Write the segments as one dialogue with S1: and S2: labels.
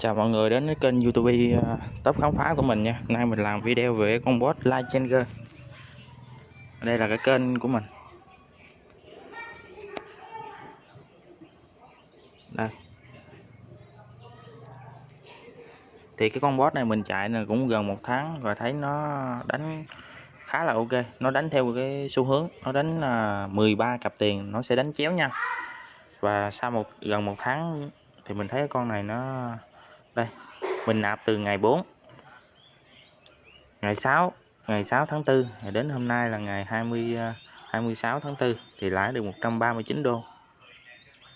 S1: Chào mọi người đến với kênh youtube à, top khám phá của mình nha. Hôm nay mình làm video về con bot Light Changer Đây là cái kênh của mình. Đây. Thì cái con bot này mình chạy là cũng gần một tháng Và thấy nó đánh khá là ok. Nó đánh theo cái xu hướng Nó đánh là 13 cặp tiền Nó sẽ đánh chéo nha, Và sau một gần một tháng Thì mình thấy con này nó đây, mình nạp từ ngày 4 ngày 6 ngày 6 tháng 4 đến hôm nay là ngày 20 26 à, tháng 4 thì lãi được 139 đô.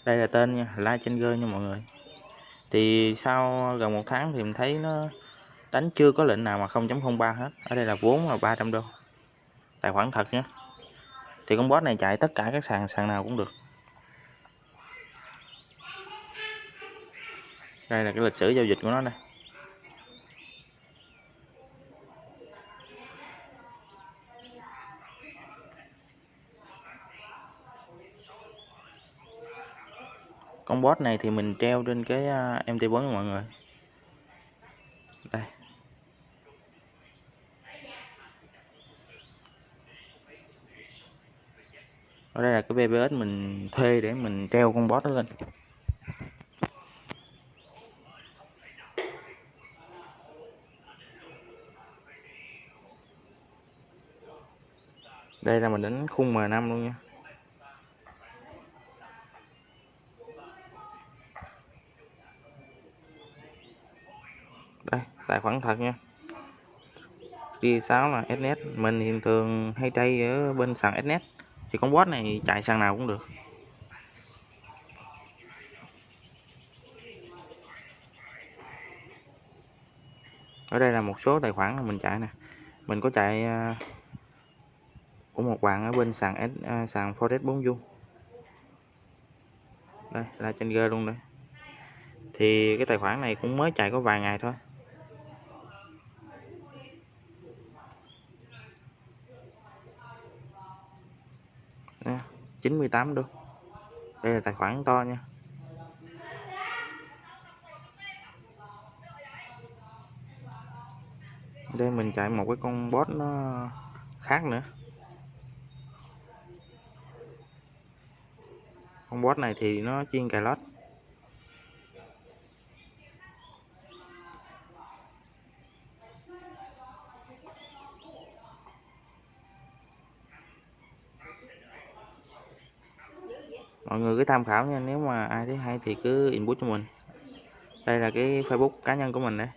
S1: Đây là tên nha Live Changer nha mọi người. Thì sau gần một tháng thì mình thấy nó đánh chưa có lệnh nào mà 0.03 hết. Ở đây là vốn là 300 đô. Tài khoản thật nhé. Thì con boss này chạy tất cả các sàn sàn nào cũng được. Đây là cái lịch sử giao dịch của nó đây con bot này thì mình treo trên cái à, MT4 mọi người. Đây. Ở đây là cái VPS mình thuê để mình treo con bot đó lên. Đây là mình đánh khung M5 luôn nha. Đây, tài khoản thật nha. Đi 6 là SNET mình hiện thường hay chơi ở bên sàn SNET thì con boss này chạy sàn nào cũng được. Ở đây là một số tài khoản mà mình chạy nè. Mình có chạy à, của một bạn ở bên sàn S, à, sàn Forex 4 du đây là trên G luôn đây. Thì cái tài khoản này cũng mới chạy có vài ngày thôi. Nè, 98 đô. Đây là tài khoản to nha. Đây mình chạy một cái con bot nó khác nữa. Con bot này thì nó chiên cà lót. Mọi người cứ tham khảo nha, nếu mà ai thấy hay thì cứ inbox cho mình. Đây là cái facebook cá nhân của mình đấy